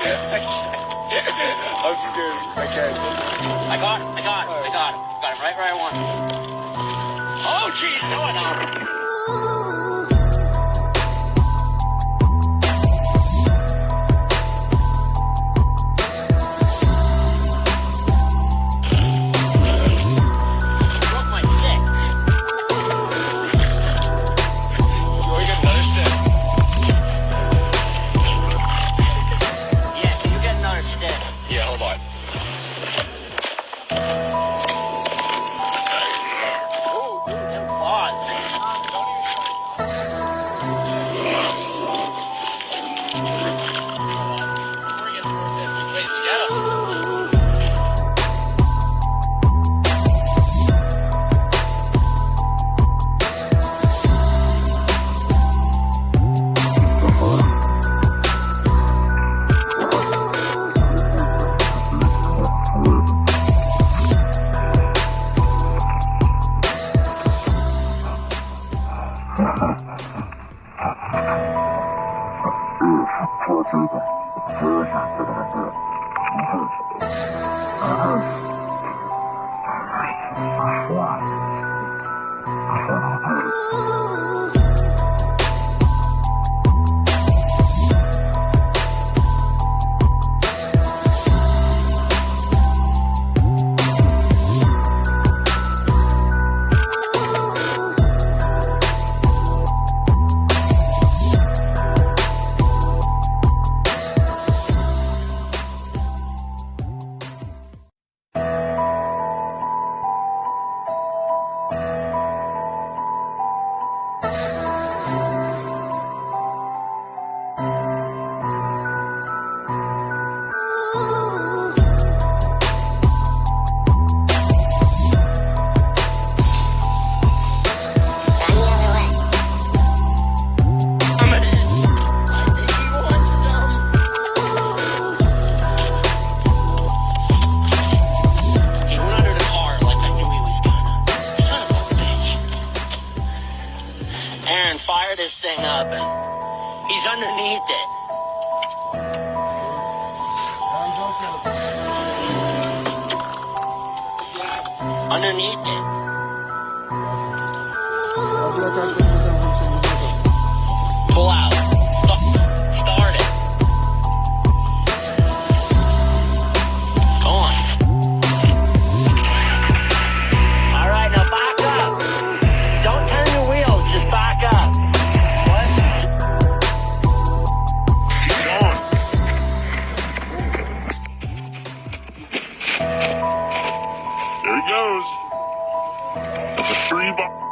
I'm scared. I can't. I got him. I got him. I got him. Got him right where I want him. Oh, jeez. No, I don't. Ha ha ha ha ha. Bring it towards him. Wait, you get him. I'm this thing up and he's underneath it. Underneath it. Pull out. Shriva.